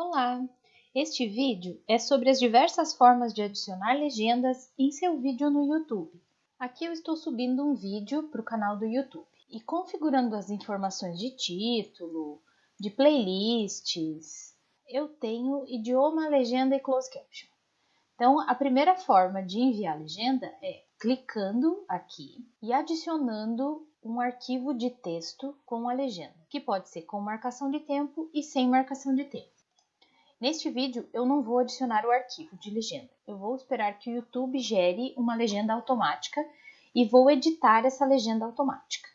Olá! Este vídeo é sobre as diversas formas de adicionar legendas em seu vídeo no YouTube. Aqui eu estou subindo um vídeo para o canal do YouTube e configurando as informações de título, de playlists, eu tenho idioma, legenda e closed caption. Então, a primeira forma de enviar legenda é clicando aqui e adicionando um arquivo de texto com a legenda, que pode ser com marcação de tempo e sem marcação de tempo. Neste vídeo, eu não vou adicionar o arquivo de legenda. Eu vou esperar que o YouTube gere uma legenda automática e vou editar essa legenda automática.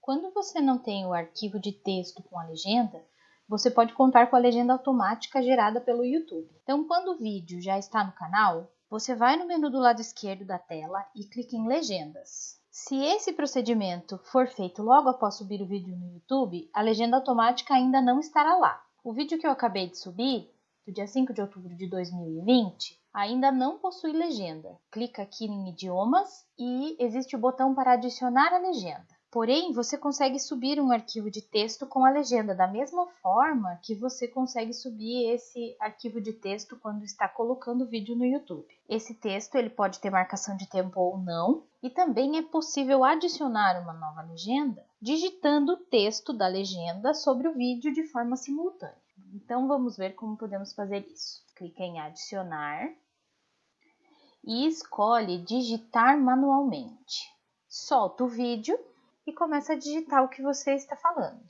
Quando você não tem o arquivo de texto com a legenda, você pode contar com a legenda automática gerada pelo YouTube. Então, quando o vídeo já está no canal, você vai no menu do lado esquerdo da tela e clica em Legendas. Se esse procedimento for feito logo após subir o vídeo no YouTube, a legenda automática ainda não estará lá. O vídeo que eu acabei de subir, do dia 5 de outubro de 2020, ainda não possui legenda. Clica aqui em idiomas e existe o botão para adicionar a legenda. Porém, você consegue subir um arquivo de texto com a legenda da mesma forma que você consegue subir esse arquivo de texto quando está colocando o vídeo no YouTube. Esse texto ele pode ter marcação de tempo ou não, e também é possível adicionar uma nova legenda digitando o texto da legenda sobre o vídeo de forma simultânea. Então vamos ver como podemos fazer isso. Clique em adicionar e escolhe digitar manualmente. Solta o vídeo e começa a digitar o que você está falando.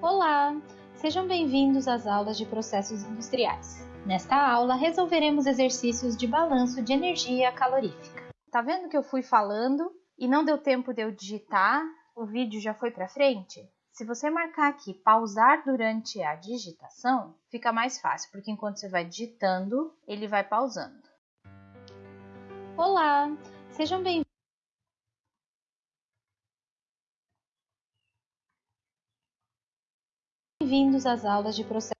Olá, sejam bem-vindos às aulas de processos industriais. Nesta aula resolveremos exercícios de balanço de energia calorífica. Tá vendo que eu fui falando e não deu tempo de eu digitar? O vídeo já foi para frente? Se você marcar aqui pausar durante a digitação, fica mais fácil, porque enquanto você vai digitando, ele vai pausando. Olá, sejam bem-vindos Bem-vindos às aulas de processos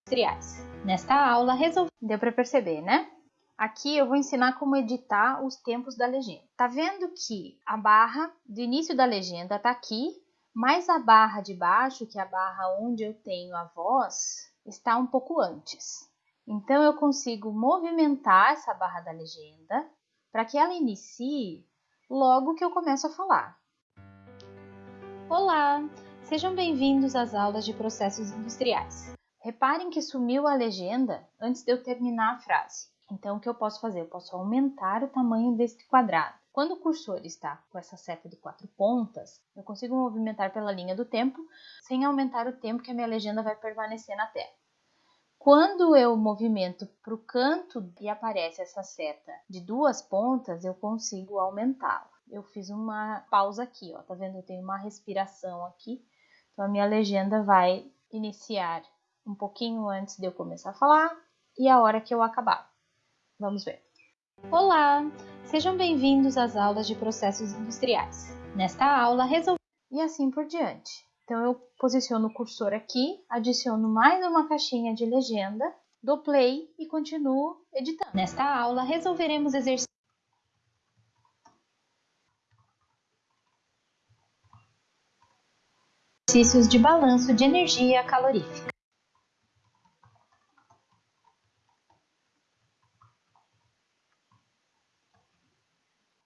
industriais. Nesta aula, resolvi... Deu para perceber, né? Aqui eu vou ensinar como editar os tempos da legenda. Tá vendo que a barra do início da legenda tá aqui, mas a barra de baixo, que é a barra onde eu tenho a voz, está um pouco antes. Então eu consigo movimentar essa barra da legenda para que ela inicie logo que eu começo a falar. Olá, sejam bem-vindos às aulas de processos industriais. Reparem que sumiu a legenda antes de eu terminar a frase. Então, o que eu posso fazer? Eu posso aumentar o tamanho deste quadrado. Quando o cursor está com essa seta de quatro pontas, eu consigo movimentar pela linha do tempo sem aumentar o tempo que a minha legenda vai permanecer na tela. Quando eu movimento para o canto e aparece essa seta de duas pontas, eu consigo aumentá-la. Eu fiz uma pausa aqui, ó, tá vendo? Eu tenho uma respiração aqui. Então, a minha legenda vai iniciar um pouquinho antes de eu começar a falar e a hora que eu acabar. Vamos ver. Olá, sejam bem-vindos às aulas de processos industriais. Nesta aula, resolvi... E assim por diante. Então, eu posiciono o cursor aqui, adiciono mais uma caixinha de legenda, dou play e continuo editando. Nesta aula, resolveremos exercícios exercícios de balanço de energia calorífica.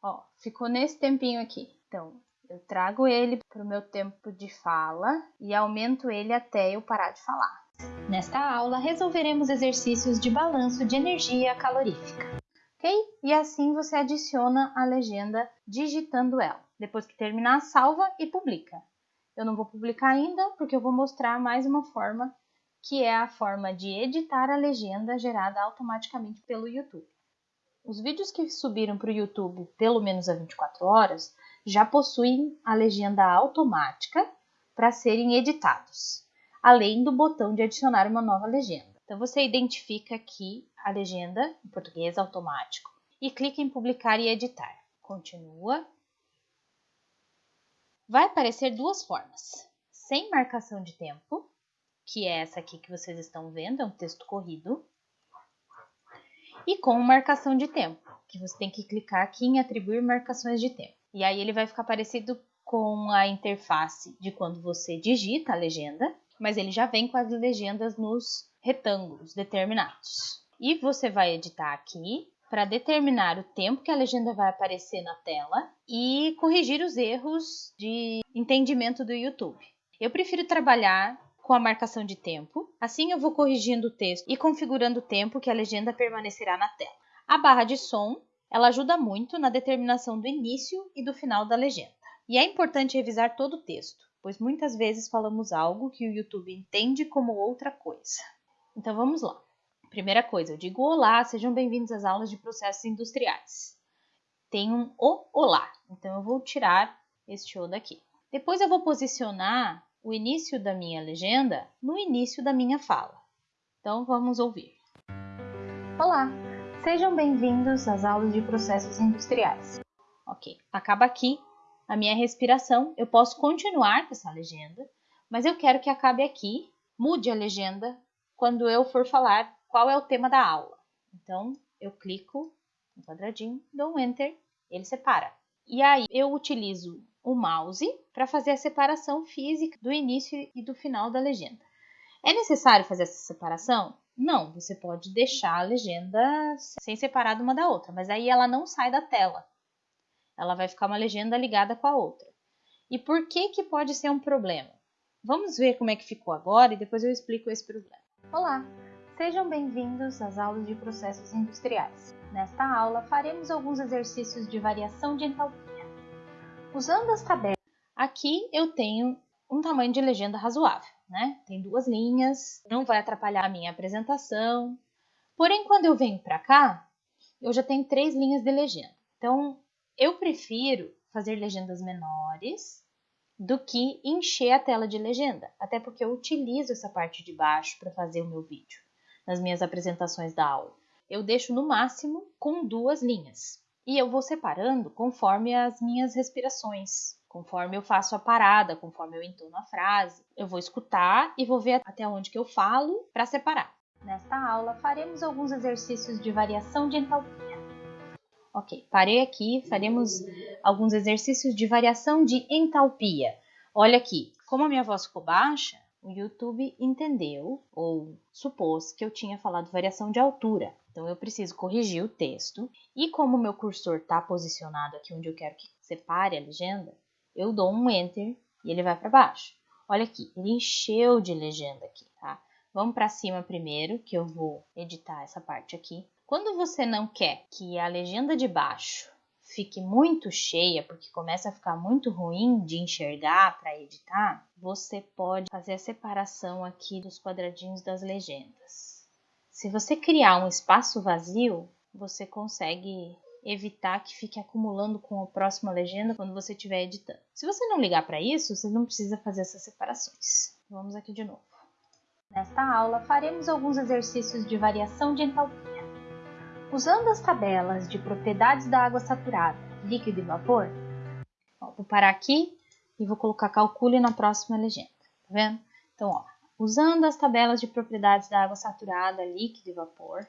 Ó, ficou nesse tempinho aqui. Então, eu trago ele para o meu tempo de fala e aumento ele até eu parar de falar. Nesta aula, resolveremos exercícios de balanço de energia calorífica. Ok? E assim você adiciona a legenda digitando ela. Depois que terminar, salva e publica. Eu não vou publicar ainda porque eu vou mostrar mais uma forma que é a forma de editar a legenda gerada automaticamente pelo YouTube. Os vídeos que subiram para o YouTube pelo menos a 24 horas já possuem a legenda automática para serem editados, além do botão de adicionar uma nova legenda. Então você identifica aqui a legenda em português automático e clica em publicar e editar. Continua. Vai aparecer duas formas: sem marcação de tempo, que é essa aqui que vocês estão vendo, é um texto corrido, e com marcação de tempo, que você tem que clicar aqui em atribuir marcações de tempo. E aí ele vai ficar parecido com a interface de quando você digita a legenda, mas ele já vem com as legendas nos retângulos determinados. E você vai editar aqui para determinar o tempo que a legenda vai aparecer na tela e corrigir os erros de entendimento do YouTube. Eu prefiro trabalhar com a marcação de tempo, assim eu vou corrigindo o texto e configurando o tempo que a legenda permanecerá na tela. A barra de som, ela ajuda muito na determinação do início e do final da legenda. E é importante revisar todo o texto, pois muitas vezes falamos algo que o YouTube entende como outra coisa. Então vamos lá. Primeira coisa, eu digo olá, sejam bem-vindos às aulas de processos industriais. Tem um o olá, então eu vou tirar este o daqui. Depois eu vou posicionar o início da minha legenda no início da minha fala. Então vamos ouvir. Olá, sejam bem-vindos às aulas de processos industriais. Ok, acaba aqui a minha respiração. Eu posso continuar com essa legenda, mas eu quero que acabe aqui. Mude a legenda quando eu for falar qual é o tema da aula. Então eu clico no quadradinho, dou um Enter, ele separa. E aí eu utilizo o mouse para fazer a separação física do início e do final da legenda. É necessário fazer essa separação? Não, você pode deixar a legenda sem separar uma da outra, mas aí ela não sai da tela. Ela vai ficar uma legenda ligada com a outra. E por que que pode ser um problema? Vamos ver como é que ficou agora e depois eu explico esse problema. Olá, sejam bem-vindos às aulas de processos industriais. Nesta aula faremos alguns exercícios de variação de entalpia. Usando as tabelas, aqui eu tenho um tamanho de legenda razoável, né? Tem duas linhas, não vai atrapalhar a minha apresentação. Porém, quando eu venho para cá, eu já tenho três linhas de legenda. Então, eu prefiro fazer legendas menores do que encher a tela de legenda, até porque eu utilizo essa parte de baixo para fazer o meu vídeo, nas minhas apresentações da aula. Eu deixo no máximo com duas linhas. E eu vou separando conforme as minhas respirações, conforme eu faço a parada, conforme eu entono a frase. Eu vou escutar e vou ver até onde que eu falo para separar. Nesta aula faremos alguns exercícios de variação de entalpia. Ok, parei aqui, faremos alguns exercícios de variação de entalpia. Olha aqui, como a minha voz ficou baixa, o YouTube entendeu ou supôs que eu tinha falado variação de altura. Então eu preciso corrigir o texto e como o meu cursor está posicionado aqui onde eu quero que separe a legenda, eu dou um Enter e ele vai para baixo. Olha aqui, ele encheu de legenda aqui, tá? Vamos para cima primeiro, que eu vou editar essa parte aqui. Quando você não quer que a legenda de baixo fique muito cheia, porque começa a ficar muito ruim de enxergar para editar, você pode fazer a separação aqui dos quadradinhos das legendas. Se você criar um espaço vazio, você consegue evitar que fique acumulando com a próxima legenda quando você estiver editando. Se você não ligar para isso, você não precisa fazer essas separações. Vamos aqui de novo. Nesta aula, faremos alguns exercícios de variação de entalpia. Usando as tabelas de propriedades da água saturada, líquido e vapor, ó, vou parar aqui e vou colocar calcule na próxima legenda, tá vendo? Então, ó, usando as tabelas de propriedades da água saturada, líquido e vapor.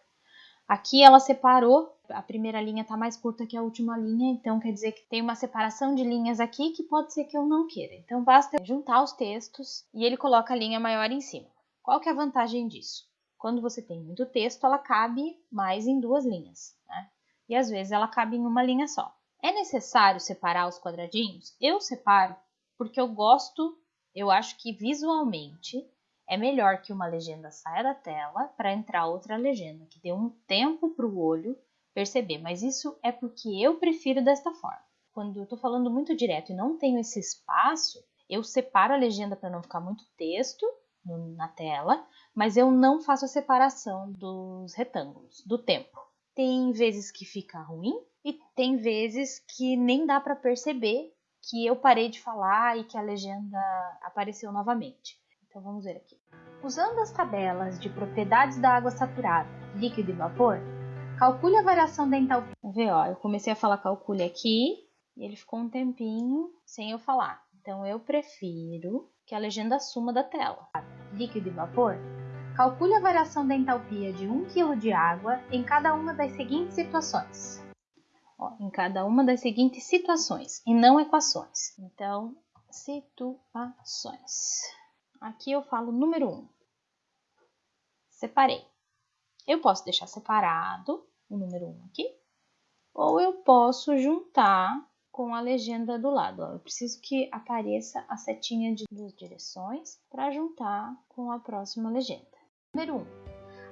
Aqui ela separou, a primeira linha está mais curta que a última linha, então quer dizer que tem uma separação de linhas aqui que pode ser que eu não queira. Então basta juntar os textos e ele coloca a linha maior em cima. Qual que é a vantagem disso? Quando você tem muito texto, ela cabe mais em duas linhas, né? E às vezes ela cabe em uma linha só. É necessário separar os quadradinhos? Eu separo porque eu gosto, eu acho que visualmente é melhor que uma legenda saia da tela para entrar outra legenda, que dê um tempo para o olho perceber, mas isso é porque eu prefiro desta forma. Quando eu estou falando muito direto e não tenho esse espaço, eu separo a legenda para não ficar muito texto na tela, mas eu não faço a separação dos retângulos, do tempo. Tem vezes que fica ruim e tem vezes que nem dá para perceber que eu parei de falar e que a legenda apareceu novamente. Então vamos ver aqui. Usando as tabelas de propriedades da água saturada, líquido e vapor, calcule a variação da entalpia. Ver, ó, eu comecei a falar calcule aqui e ele ficou um tempinho sem eu falar. Então eu prefiro que a legenda suma da tela. Líquido e vapor, calcule a variação da entalpia de 1 kg de água em cada uma das seguintes situações. ó, em cada uma das seguintes situações e não equações. Então, situações. Aqui eu falo número 1. Um. Separei. Eu posso deixar separado o número 1 um aqui, ou eu posso juntar com a legenda do lado. Eu preciso que apareça a setinha de duas direções para juntar com a próxima legenda. Número 1. Um,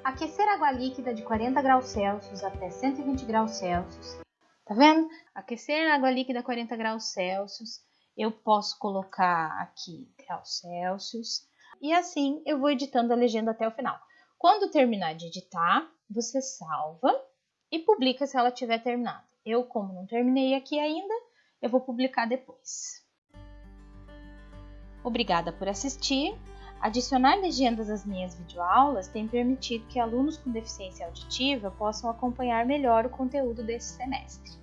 aquecer água líquida de 40 graus Celsius até 120 graus Celsius. Tá vendo? Aquecer água líquida a 40 graus Celsius. Eu posso colocar aqui graus Celsius. E assim eu vou editando a legenda até o final. Quando terminar de editar, você salva e publica se ela tiver terminado. Eu, como não terminei aqui ainda, eu vou publicar depois. Obrigada por assistir. Adicionar legendas às minhas videoaulas tem permitido que alunos com deficiência auditiva possam acompanhar melhor o conteúdo desse semestre.